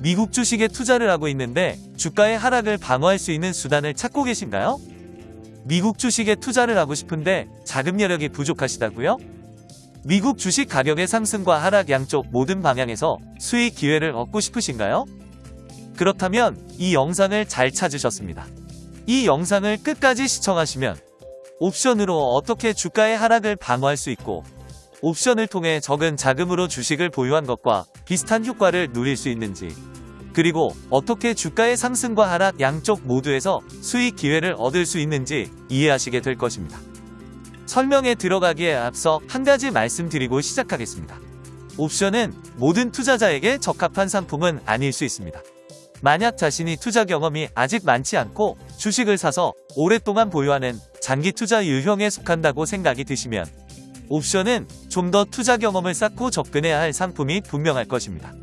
미국 주식에 투자를 하고 있는데 주가의 하락을 방어할 수 있는 수단을 찾고 계신가요? 미국 주식에 투자를 하고 싶은데 자금 여력이 부족하시다고요? 미국 주식 가격의 상승과 하락 양쪽 모든 방향에서 수익 기회를 얻고 싶으신가요? 그렇다면 이 영상을 잘 찾으셨습니다. 이 영상을 끝까지 시청하시면 옵션으로 어떻게 주가의 하락을 방어할 수 있고 옵션을 통해 적은 자금으로 주식을 보유한 것과 비슷한 효과를 누릴 수 있는지 그리고 어떻게 주가의 상승과 하락 양쪽 모두에서 수익 기회를 얻을 수 있는지 이해하시게 될 것입니다. 설명에 들어가기에 앞서 한 가지 말씀드리고 시작하겠습니다. 옵션은 모든 투자자에게 적합한 상품은 아닐 수 있습니다. 만약 자신이 투자 경험이 아직 많지 않고 주식을 사서 오랫동안 보유하는 장기 투자 유형에 속한다고 생각이 드시면 옵션은 좀 더 투자 경험을 쌓고 접근해야 할 상품이 분명할 것입니다.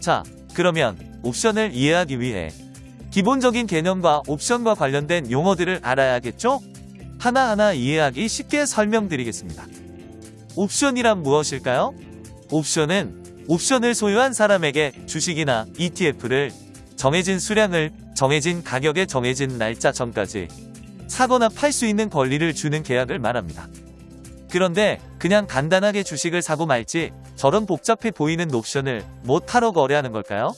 자, 그러면 옵션을 이해하기 위해 기본적인 개념과 옵션과 관련된 용어들을 알아야겠죠? 하나하나 이해하기 쉽게 설명드리겠습니다. 옵션이란 무엇일까요? 옵션은 옵션을 소유한 사람에게 주식이나 ETF를 정해진 수량을 정해진 가격에 정해진 날짜 전까지 사거나 팔 수 있는 권리를 주는 계약을 말합니다. 그런데 그냥 간단하게 주식을 사고 말지 저런 복잡해 보이는 옵션을 뭐 타러 거래하는 걸까요?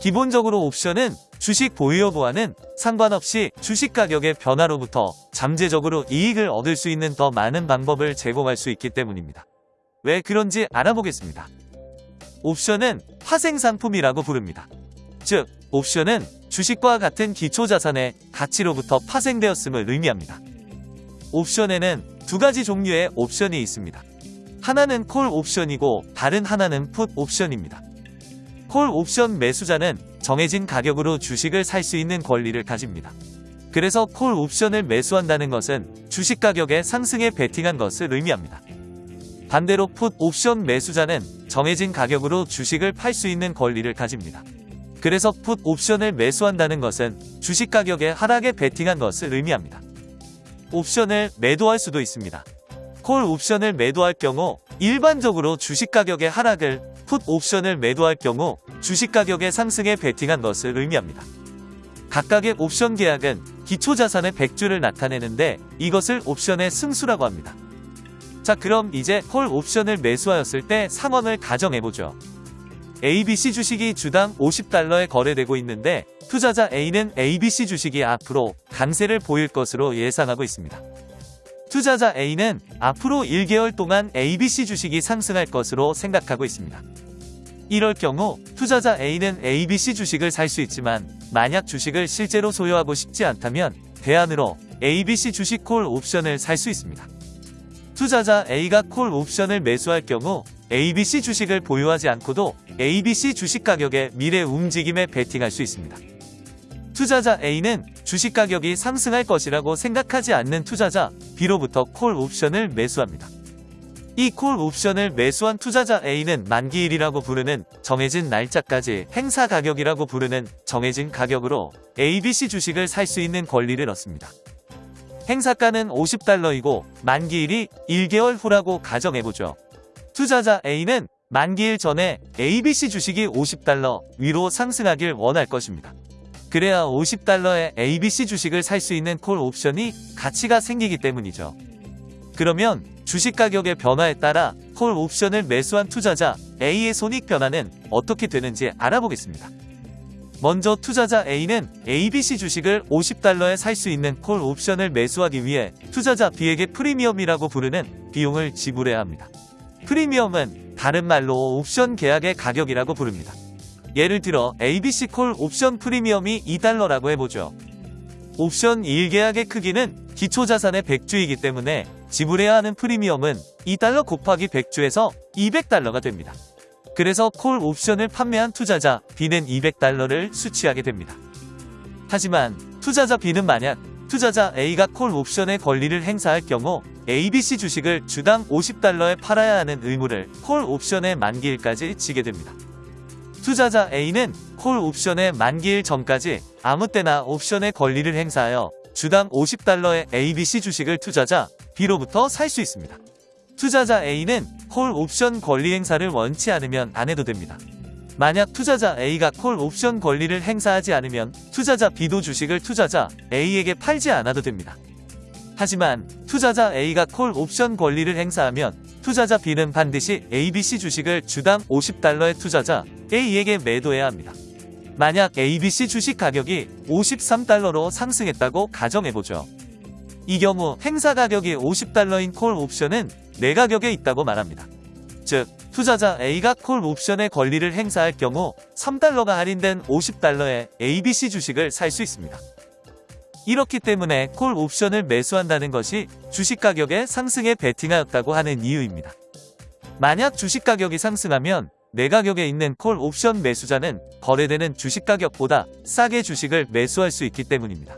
기본적으로 옵션은 주식 보유 여부와는 상관없이 주식 가격의 변화로부터 잠재적으로 이익을 얻을 수 있는 더 많은 방법을 제공할 수 있기 때문입니다. 왜 그런지 알아보겠습니다. 옵션은 파생상품이라고 부릅니다. 즉, 옵션은 주식과 같은 기초자산의 가치로부터 파생되었음을 의미합니다. 옵션에는 두 가지 종류의 옵션이 있습니다. 하나는 콜 옵션이고 다른 하나는 풋 옵션입니다. 콜 옵션 매수자는 정해진 가격으로 주식을 살 수 있는 권리를 가집니다. 그래서 콜 옵션을 매수한다는 것은 주식 가격의 상승에 베팅한 것을 의미합니다. 반대로 풋 옵션 매수자는 정해진 가격으로 주식을 팔 수 있는 권리를 가집니다. 그래서 풋 옵션을 매수한다는 것은 주식 가격의 하락에 베팅한 것을 의미합니다. 옵션을 매도할 수도 있습니다. 콜 옵션을 매도할 경우 일반적으로 주식 가격의 하락을 풋 옵션을 매도할 경우 주식 가격의 상승에 베팅한 것을 의미합니다. 각각의 옵션 계약은 기초자산의 100주를 나타내는데 이것을 옵션의 승수라고 합니다. 자 그럼 이제 콜 옵션을 매수하였을 때 상황을 가정해보죠. ABC 주식이 주당 50달러에 거래되고 있는데 투자자 A는 ABC 주식이 앞으로 강세를 보일 것으로 예상하고 있습니다. 투자자 A는 앞으로 1개월 동안 ABC 주식이 상승할 것으로 생각하고 있습니다. 이럴 경우 투자자 A는 ABC 주식을 살 수 있지만 만약 주식을 실제로 소유하고 싶지 않다면 대안으로 ABC 주식 콜 옵션을 살 수 있습니다. 투자자 A가 콜 옵션을 매수할 경우 ABC 주식을 보유하지 않고도 ABC 주식 가격의 미래 움직임에 베팅할 수 있습니다. 투자자 A는 주식 가격이 상승할 것이라고 생각하지 않는 투자자 B로부터 콜 옵션을 매수합니다. 이 콜 옵션을 매수한 투자자 A는 만기일이라고 부르는 정해진 날짜까지 행사 가격이라고 부르는 정해진 가격으로 ABC 주식을 살 수 있는 권리를 얻습니다. 행사가는 50달러이고 만기일이 1개월 후라고 가정해보죠. 투자자 A는 만기일 전에 ABC 주식이 50달러 위로 상승하길 원할 것입니다. 그래야 50달러의 ABC 주식을 살 수 있는 콜 옵션이 가치가 생기기 때문이죠. 그러면 주식 가격의 변화에 따라 콜 옵션을 매수한 투자자 A의 손익 변화는 어떻게 되는지 알아보겠습니다. 먼저 투자자 A는 ABC 주식을 50달러에 살 수 있는 콜 옵션을 매수하기 위해 투자자 B에게 프리미엄이라고 부르는 비용을 지불해야 합니다. 프리미엄은 다른 말로 옵션 계약의 가격이라고 부릅니다. 예를 들어 ABC 콜 옵션 프리미엄이 2달러라고 해보죠. 옵션 1계약의 크기는 기초자산의 100주이기 때문에 지불해야 하는 프리미엄은 2달러 곱하기 100주에서 200달러가 됩니다. 그래서 콜 옵션을 판매한 투자자 B는 200달러를 수취하게 됩니다. 하지만 투자자 B는 만약 투자자 A가 콜 옵션의 권리를 행사할 경우 ABC 주식을 주당 50달러에 팔아야 하는 의무를 콜 옵션의 만기일까지 지게 됩니다. 투자자 A는 콜 옵션의 만기일 전까지 아무 때나 옵션의 권리를 행사하여 주당 50달러의 ABC 주식을 투자자 B로부터 살 수 있습니다. 투자자 A는 콜 옵션 권리 행사를 원치 않으면 안 해도 됩니다. 만약 투자자 A가 콜 옵션 권리를 행사하지 않으면 투자자 B도 주식을 투자자 A에게 팔지 않아도 됩니다. 하지만 투자자 A가 콜 옵션 권리를 행사하면 투자자 B는 반드시 ABC 주식을 주당 50달러의 투자자 A에게 매도해야 합니다. 만약 ABC 주식 가격이 53달러로 상승했다고 가정해보죠. 이 경우 행사 가격이 50달러인 콜 옵션은 내 가격에 있다고 말합니다. 즉, 투자자 A가 콜 옵션의 권리를 행사할 경우 3달러가 할인된 50달러의 ABC 주식을 살 수 있습니다. 이렇기 때문에 콜 옵션을 매수한다는 것이 주식 가격의 상승에 베팅하였다고 하는 이유입니다. 만약 주식 가격이 상승하면 내 가격에 있는 콜 옵션 매수자는 거래되는 주식 가격보다 싸게 주식을 매수할 수 있기 때문입니다.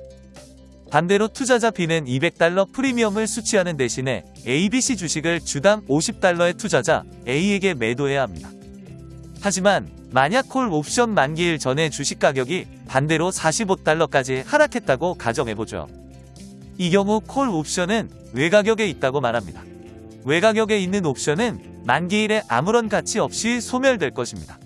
반대로 투자자 B는 200달러 프리미엄을 수취하는 대신에 ABC 주식을 주당 50달러의 투자자 A에게 매도해야 합니다. 하지만 만약 콜 옵션 만기일 전에 주식 가격이 반대로 45달러까지 하락했다고 가정해보죠. 이 경우 콜 옵션은 외가격에 있다고 말합니다. 외가격에 있는 옵션은 만기일에 아무런 가치 없이 소멸될 것입니다.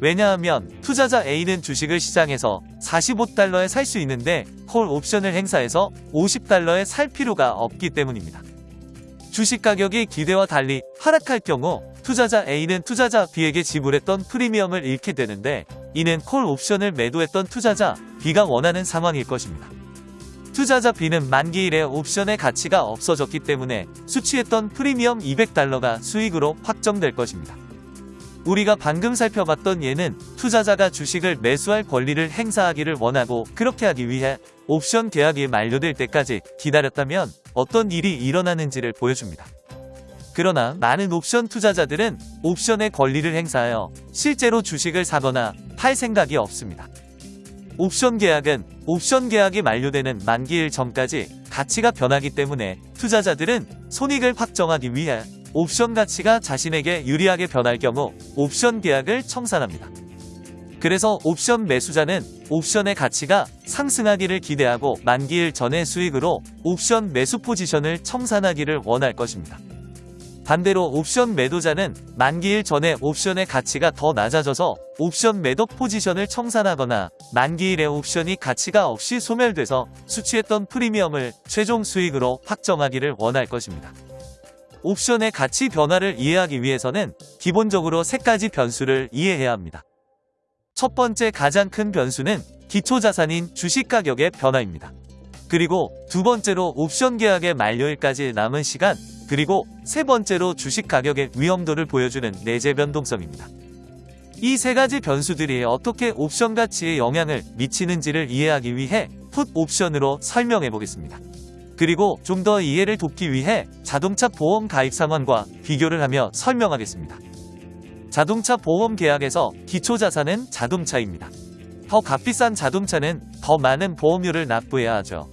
왜냐하면 투자자 A는 주식을 시장에서 45달러에 살 수 있는데 콜 옵션을 행사해서 50달러에 살 필요가 없기 때문입니다. 주식 가격이 기대와 달리 하락할 경우 투자자 A는 투자자 B에게 지불했던 프리미엄을 잃게 되는데 이는 콜 옵션을 매도했던 투자자 B가 원하는 상황일 것입니다. 투자자 B는 만기일에 옵션의 가치가 없어졌기 때문에 수취했던 프리미엄 200달러가 수익으로 확정될 것입니다. 우리가 방금 살펴봤던 예는 투자자가 주식을 매수할 권리를 행사하기를 원하고 그렇게 하기 위해 옵션 계약이 만료될 때까지 기다렸다면 어떤 일이 일어나는지를 보여줍니다. 그러나 많은 옵션 투자자들은 옵션의 권리를 행사하여 실제로 주식을 사거나 팔 생각이 없습니다. 옵션 계약은 옵션 계약이 만료되는 만기일 전까지 가치가 변하기 때문에 투자자들은 손익을 확정하기 위해 옵션 가치가 자신에게 유리하게 변할 경우 옵션 계약을 청산합니다. 그래서 옵션 매수자는 옵션의 가치가 상승하기를 기대하고 만기일 전의 수익으로 옵션 매수 포지션을 청산하기를 원할 것입니다. 반대로 옵션 매도자는 만기일 전에 옵션의 가치가 더 낮아져서 옵션 매도 포지션을 청산하거나 만기일에 옵션이 가치가 없이 소멸돼서 수취했던 프리미엄을 최종 수익으로 확정하기를 원할 것입니다. 옵션의 가치 변화를 이해하기 위해서는 기본적으로 세 가지 변수를 이해해야 합니다. 첫 번째 가장 큰 변수는 기초자산인 주식 가격의 변화입니다. 그리고 두 번째로 옵션 계약의 만료일까지 남은 시간, 그리고 세 번째로 주식 가격의 위험도를 보여주는 내재 변동성입니다. 이 세 가지 변수들이 어떻게 옵션 가치에 영향을 미치는지를 이해하기 위해 풋 옵션으로 설명해 보겠습니다. 그리고 좀 더 이해를 돕기 위해 자동차 보험 가입 상환과 비교를 하며 설명하겠습니다. 자동차 보험 계약에서 기초자산은 자동차입니다. 더 값비싼 자동차는 더 많은 보험료를 납부해야 하죠.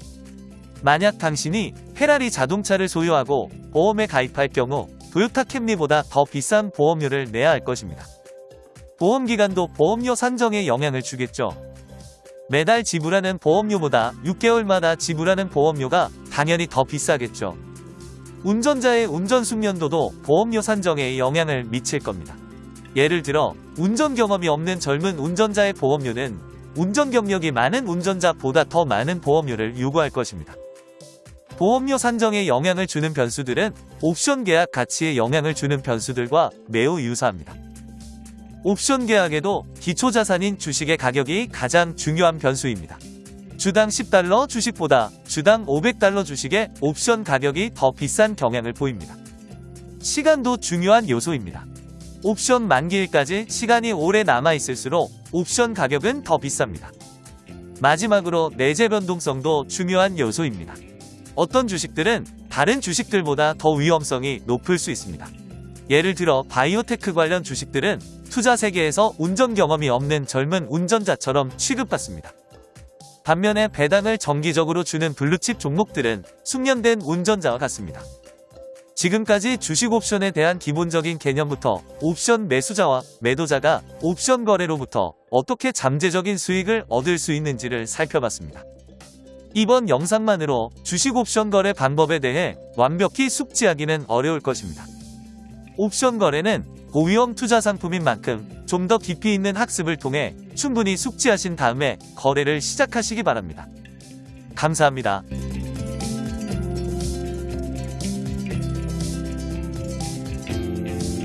만약 당신이 페라리 자동차를 소유하고 보험에 가입할 경우 도요타 캠리보다 더 비싼 보험료를 내야 할 것입니다. 보험기간도 보험료 산정에 영향을 주겠죠. 매달 지불하는 보험료보다 6개월마다 지불하는 보험료가 당연히 더 비싸겠죠. 운전자의 운전 숙련도도 보험료 산정에 영향을 미칠 겁니다. 예를 들어 운전 경험이 없는 젊은 운전자의 보험료는 운전 경력이 많은 운전자보다 더 많은 보험료를 요구할 것입니다. 보험료 산정에 영향을 주는 변수들은 옵션 계약 가치에 영향을 주는 변수들과 매우 유사합니다. 옵션 계약에도 기초 자산인 주식의 가격이 가장 중요한 변수입니다. 주당 10달러 주식보다 주당 500달러 주식의 옵션 가격이 더 비싼 경향을 보입니다. 시간도 중요한 요소입니다. 옵션 만기일까지 시간이 오래 남아있을수록 옵션 가격은 더 비쌉니다. 마지막으로 내재 변동성도 중요한 요소입니다. 어떤 주식들은 다른 주식들보다 더 위험성이 높을 수 있습니다. 예를 들어 바이오테크 관련 주식들은 투자 세계에서 운전 경험이 없는 젊은 운전자처럼 취급받습니다. 반면에 배당을 정기적으로 주는 블루칩 종목들은 숙련된 운전자와 같습니다. 지금까지 주식 옵션에 대한 기본적인 개념부터 옵션 매수자와 매도자가 옵션 거래로부터 어떻게 잠재적인 수익을 얻을 수 있는지를 살펴봤습니다. 이번 영상만으로 주식 옵션 거래 방법에 대해 완벽히 숙지하기는 어려울 것입니다. 옵션 거래는 고위험 투자 상품인 만큼 좀 더 깊이 있는 학습을 통해 충분히 숙지하신 다음에 거래를 시작하시기 바랍니다. 감사합니다.